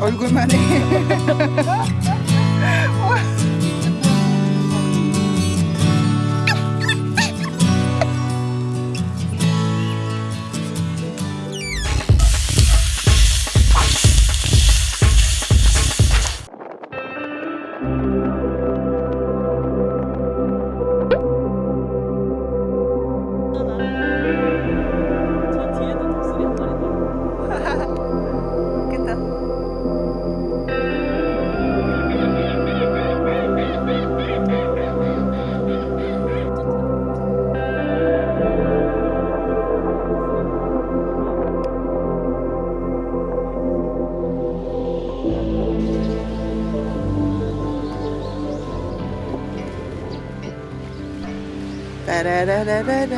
얼굴만 해. 따라라라라.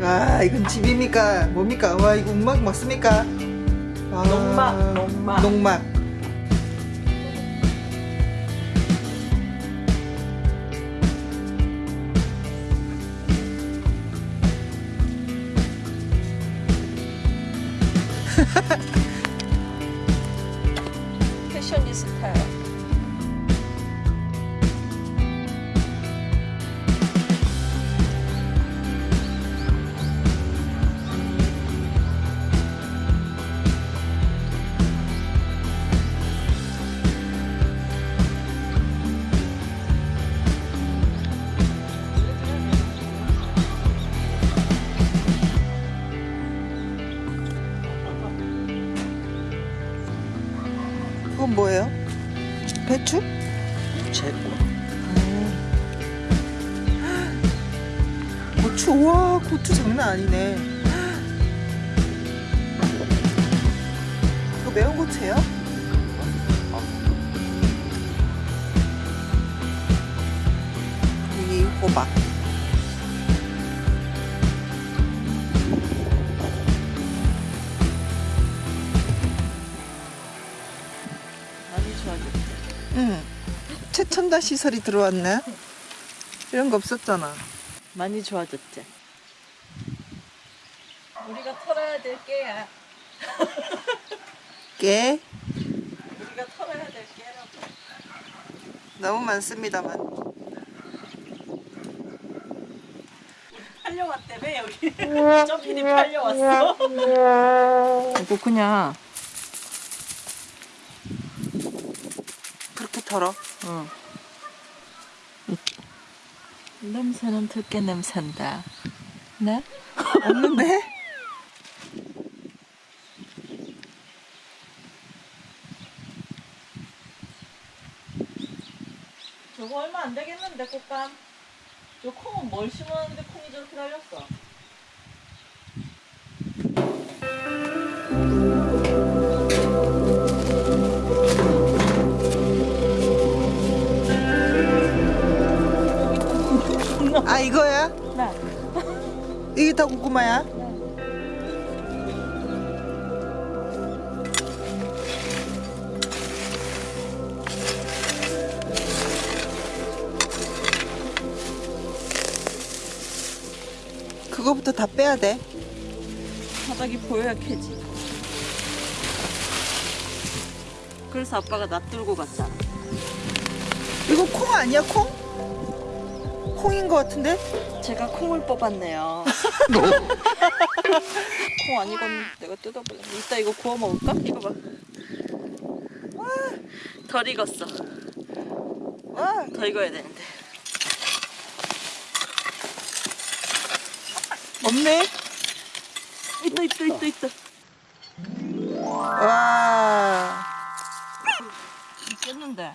와 이건 집입니까? 뭡니까? 와 이거 음악 맞습니까? 와, 농막, 농막. 농막. 패셔니스타요. 고추 와 고추 장난 아니네. 이거 매운 고추예요? 이 호박. 많이 좋아졌대. 응. 최첨단 시설이 들어왔네. 이런 거 없었잖아. 많이 좋아졌지. 우리가 털어야 될 게야. 깨 우리가 털어야 될 게라고. 너무 많습니다만. 팔려왔다며 여기. 점핑이 팔려왔어. 이거 그냥. 그렇게 털어. 응. 냄새는 들깨 냄새인다. 네? 없는데? 저거 얼마 안 되겠는데 꽃감. 저 콩은 뭘 심었는데 콩이 저렇게 달렸어. 아 이거야? 네. 이게 다 고구마야? 그거부터 다 빼야 돼. 바닥이 보여야 캐지. 그래서 아빠가 놔두고 갔잖아. 이거 콩 아니야 콩? 콩인 것 같은데? 제가 콩을 뽑았네요. 콩 아니건 내가 뜯어볼래. 이따 이거 구워 먹을까? 이거 봐. 와, 덜 익었어. 와 더 익어야 되는데. 없네. 있다, 있다, 있다, 있다. 와 깼는데.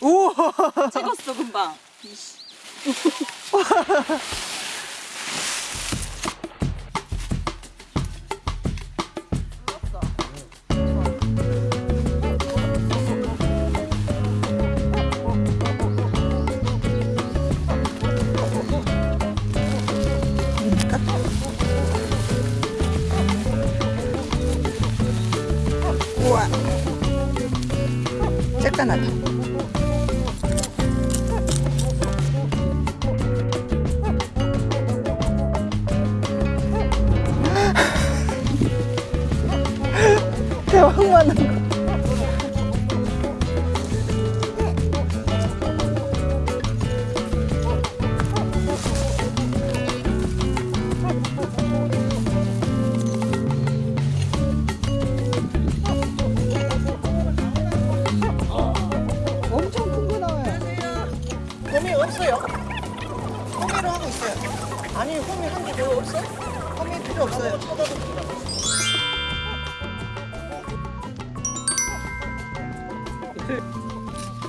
오. 찍었어, 금방. 아니 곰이 한개더 없어? 호미 필요 없어요.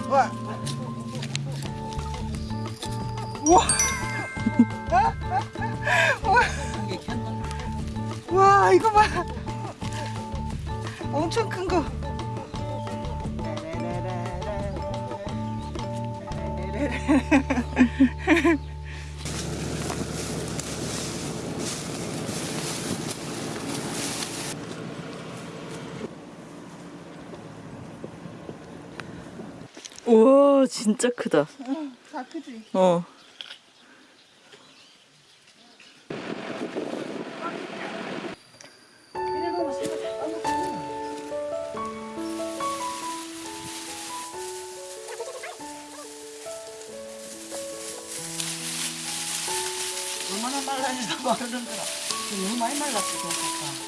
와. 와. 와. 와, 이거 봐. 엄청 큰 거. 우와 진짜 크다. 다 크지? 어. 얼마나 말라서 마르는 거라. 너무 많이 말랐어, 그러니까.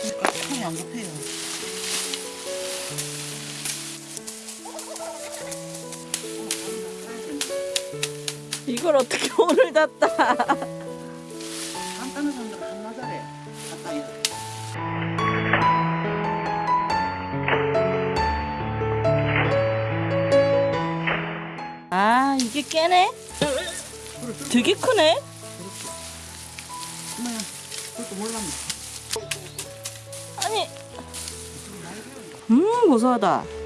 그러니까 손이 안 급해요. 이걸 어떻게 오늘 한나. 갔다 이아 이게 깨네? 되게 크네? 뭐야, 그것도 몰랐네. 아니. 음 고소하다.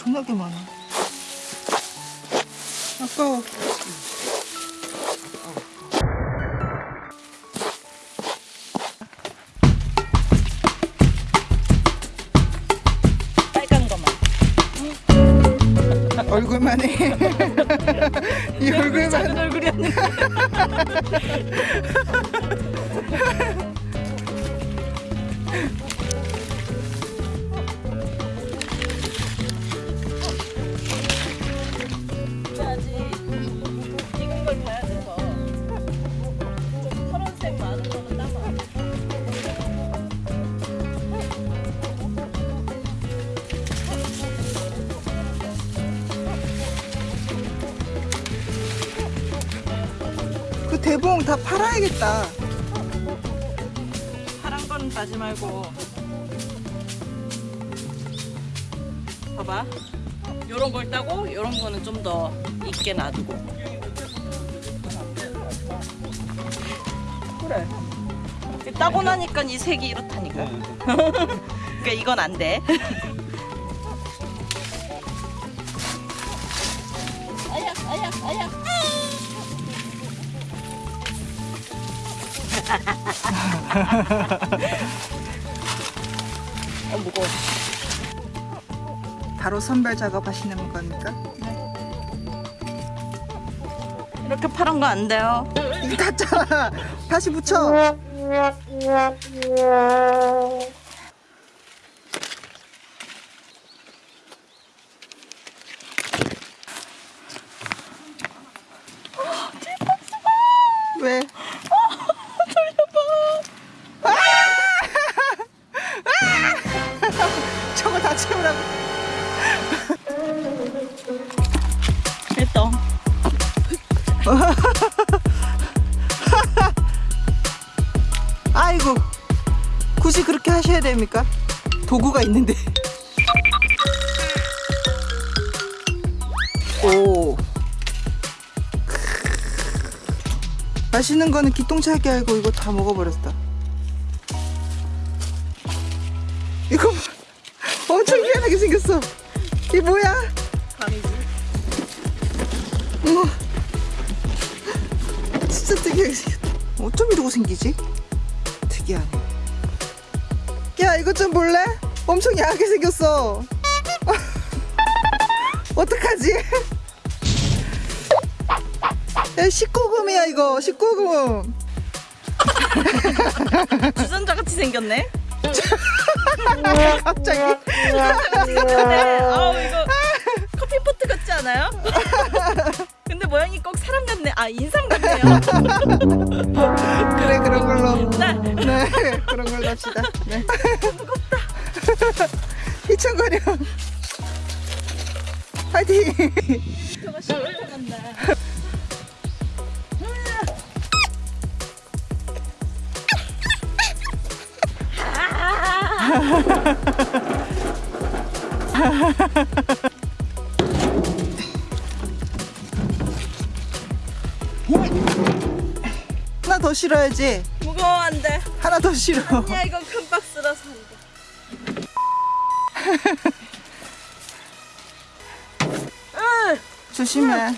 엄청나게 많아. 아까워. 빨간 거만. 얼굴만 해. 이 얼굴만. 작은 얼굴이었네. 아 다 팔아야겠다. 파란 건 따지 말고. 봐봐. 요런 걸 따고 요런 거는 좀더 익게 놔두고. 그래. 따고 나니까 이 색이 이렇다니까. 그러니까 이건 안 돼 어 무거워 바로 선별 작업하시는 겁니까? 이렇게 파란 거 안 돼요 이거 탔잖아. 다시 붙여. 됩니까? 도구가 있는데 오 맛있는 거는 기똥차게 알고 이거 다 먹어버렸다 이거 봐. 엄청 희한하게 생겼어 이게 뭐야? 어머 진짜 특이하게 생겼다 어쩜 이러고 생기지? 특이하네 야 이것 좀 볼래? 엄청 야하게 생겼어. 어떡하지? 야, 19금이야 이거 19금. 주전자 같이 생겼네. 갑자기. 근데 아우 이거 커피포트 같지 않아요? 모양이 꼭 사람 같네. 아 인상 같네요. 그래 그런 걸로. 네. 네 그런 걸로 합시다. 네. 무겁다. 휘청거려. 파이팅. 시원해 같 더 실어야지. 무거워 안 돼. 하나 더 실어. 야 이건 큰 박스라서 안 돼. 으, 조심해.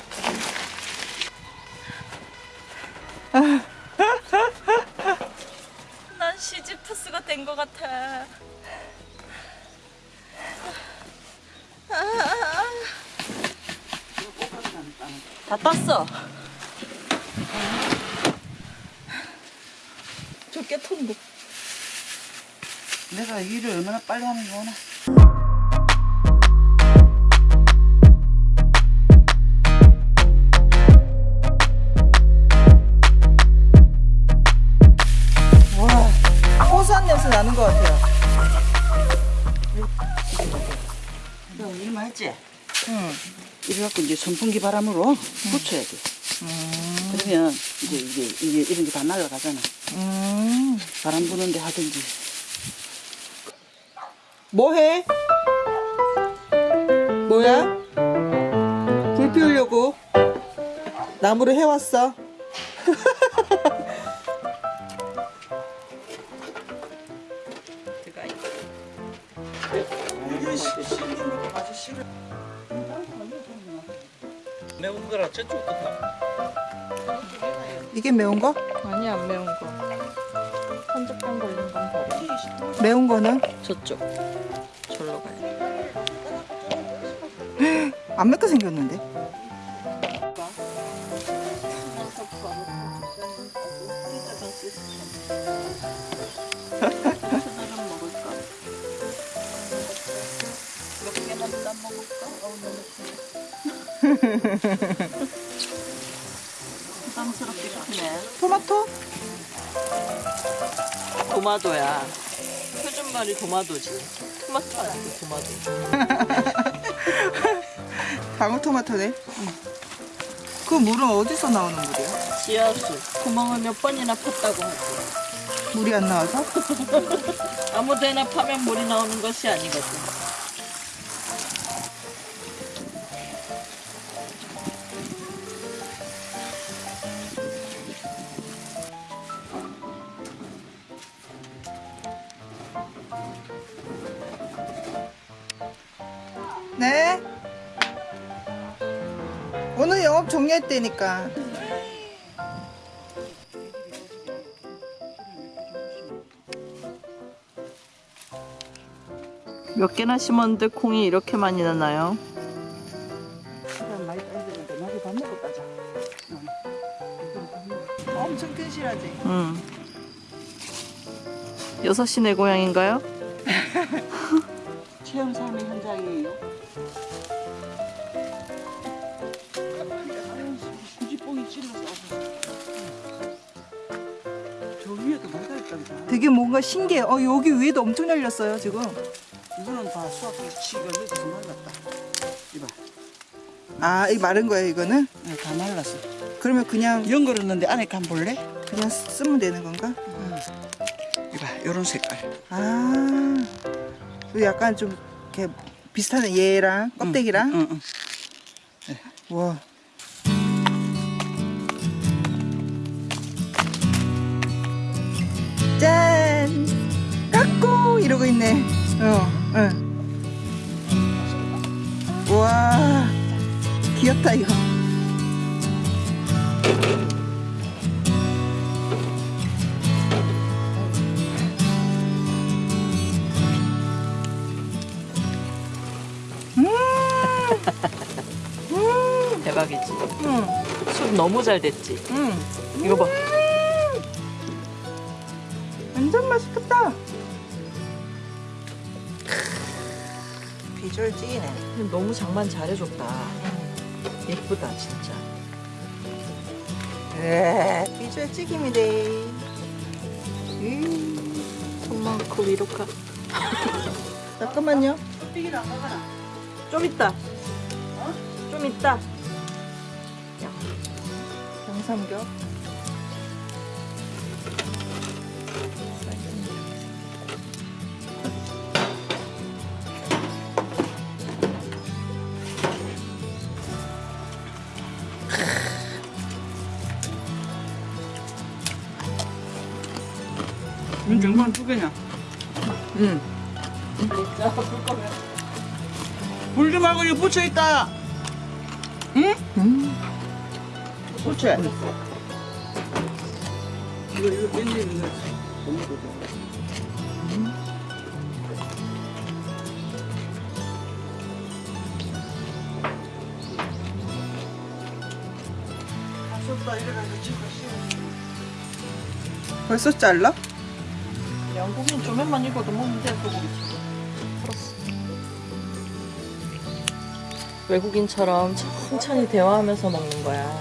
저 깨통도. 내가 일을 얼마나 빨리 하는 거나. 와, 고소한 냄새 나는 것 같아요. 너 일만 했지? 응. 이래갖고 이제 선풍기 바람으로 붙여야 돼. 그러면 이제 이게, 이게 이런 게 다 날아가잖아. 음. 바람 부는데 하든지. 뭐 해? 뭐야? 불 피우려고 나무를 해왔어. 매운 거라 저쪽부터 이게 매운 거? 아니 안 매운 거. 한적병 걸린 건 버려. 매운 거는 저쪽. 절로 가야 돼. 안 맵게 생겼는데. 먹을까? 몇 개만 더 먹을까? 도마도야. 표준말이 도마도지. 토마토 아니고 도마도. 방울토마토네. 그 물은 어디서 나오는 물이야? 지하수. 구멍을 몇 번이나 팠다고 하지. 물이 안 나와서? 아무 데나 파면 물이 나오는 것이 아니거든. 네. 오늘 영업 종료했다니까. 몇 개나 심었는데 콩이 이렇게 많이 나나요? 엄청 튼실하지? 응. 여섯 시내 고향인가요? 체험 삶의 현장이에요. 굳이 뽕이 찔러서. 저 위에도 있단다. 되게 뭔가 신기해. 어, 여기 위에도 엄청 열렸어요, 지금. 이거는 다 수확이 치가 늦어서 말랐다. 이봐, 아, 이 마른 거예요, 이거는? 네, 다 말랐어. 그러면 그냥, 연걸었는데 안에 간 볼래? 그냥 쓰면 되는 건가? 이봐, 요런 색깔. 아, 그 약간 좀 이렇게 비슷하네, 얘랑 껍데기랑. 응, 응. 와. 짠! 깎고! 이러고 있네. 어, 응. 와, 귀엽다, 이거. 너무 잘 됐지. 응. 이거 봐. 완전 맛있겠다. 비주얼 찌네. 너무 장만 잘해줬다. 예쁘다 진짜. 에 비주얼 찌김이다. 음, 손만 그 위로 가. 잠깐만요. 좀 있다. 좀 있다. 양삼겹. 이 정말 두 개냐? 응. 불지 말고 이거 부쳐 있다. 응? 음. 부쳐. 이거 이거 깻잎 이거 너무 좋아. 아쉽다 이래가지고 지금 벌써 잘라? 영국인 조면만 익어도 먹는데 소고기. 외국인처럼 천천히 대화하면서 먹는 거야.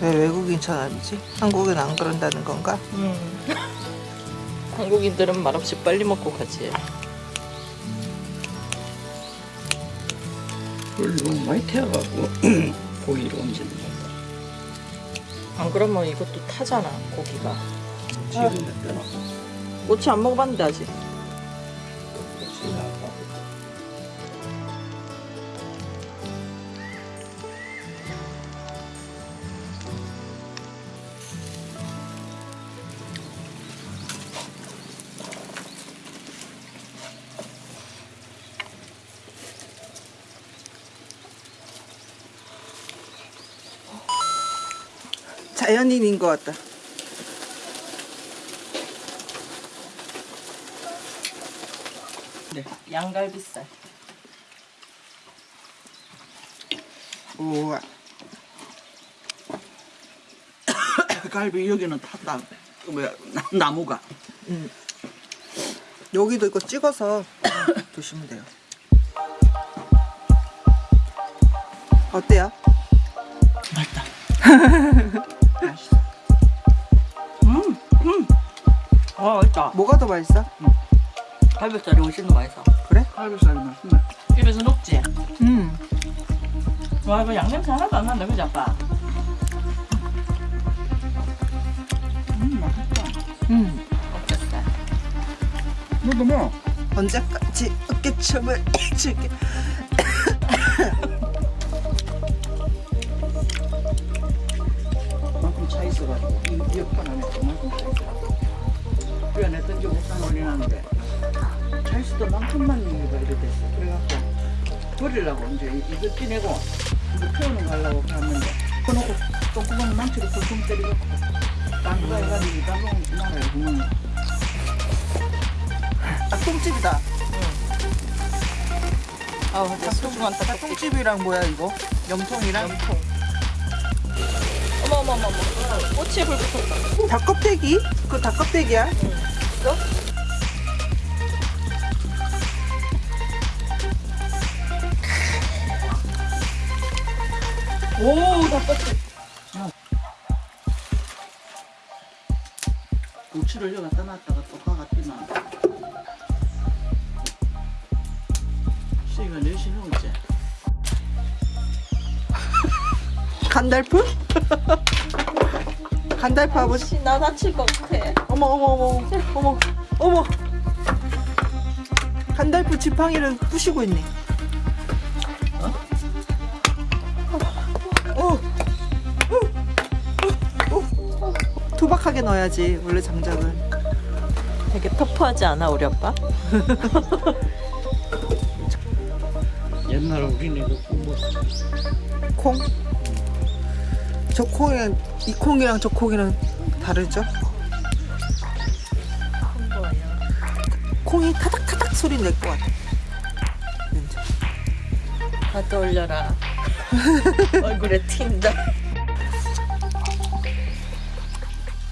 왜 외국인처럼 하지? 한국은 안 그런다는 건가? 음. 한국인들은 말없이 빨리 먹고 가지. 물 너무 많이 태워갖고 고기를 얹는 거. 안 그러면 이것도 타잖아 고기가. 지금 됐잖아. 꼬치 안 먹어봤는데 아직. 자연인인 것 같다. 네. 양갈비살. 우와. 갈비 여기는 탔다. 그 뭐야 나- 나무가. 음. 여기도 이거 찍어서 드시면 돼요. 어때요? 맛있다. 맛있어. 음, 음. 아, 맛있다. 뭐가 더 맛있어? 갈비살이 훨씬 더 맛있어. 그래? 갈비살이 맛있네. 입에서 녹지? 음. 와 이거 양냄새 하나도 안 난다 그지 아빠? 음, 맛있다. 음. 어땠어? 너도 뭐? 언제까지 어깨춤을 줄게. 차 있어도 만큼만 이가 이래 됐어. 그래갖고 버리려고 이제 이거 찌내고 이거 태우는 가려고 갔는데 그놓고 똥구멍 망치로 쿵쿵 때리고 딴거 해가지고 따봉 나라에 구멍 아, 똥집이다. 아우 소중한 아, 떡볶이 똥집이랑 뭐야 이거? 염통이랑? 염통 어머 어머 어머 어머 꼬치에 불 붙었다 닭껍데기? 그거 닭껍데기야? 이거? 오 닭꼬치 고추를 여기 갖다 놨다가 또 가갔더만 시가 4시 넘었지 간달프? 간달프. 아버지 나 다칠 것 같아 어머 어머 어머 어머 어머. 간달프 지팡이를 부시고 있네. 투박하게 넣어야지 원래 장작은. 되게 터프하지 않아 우리 아빠? 옛날 우리네 그 뭐, 콩? 저 콩이랑 이 콩이랑 저 콩이랑 다르죠? 콩이 타닥타닥 소리 낼 것 같아. 왠지. 하트 올려라. 얼굴에 튄다.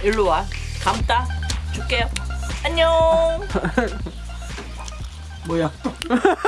일로 와. 감다. 줄게요. 안녕. 뭐야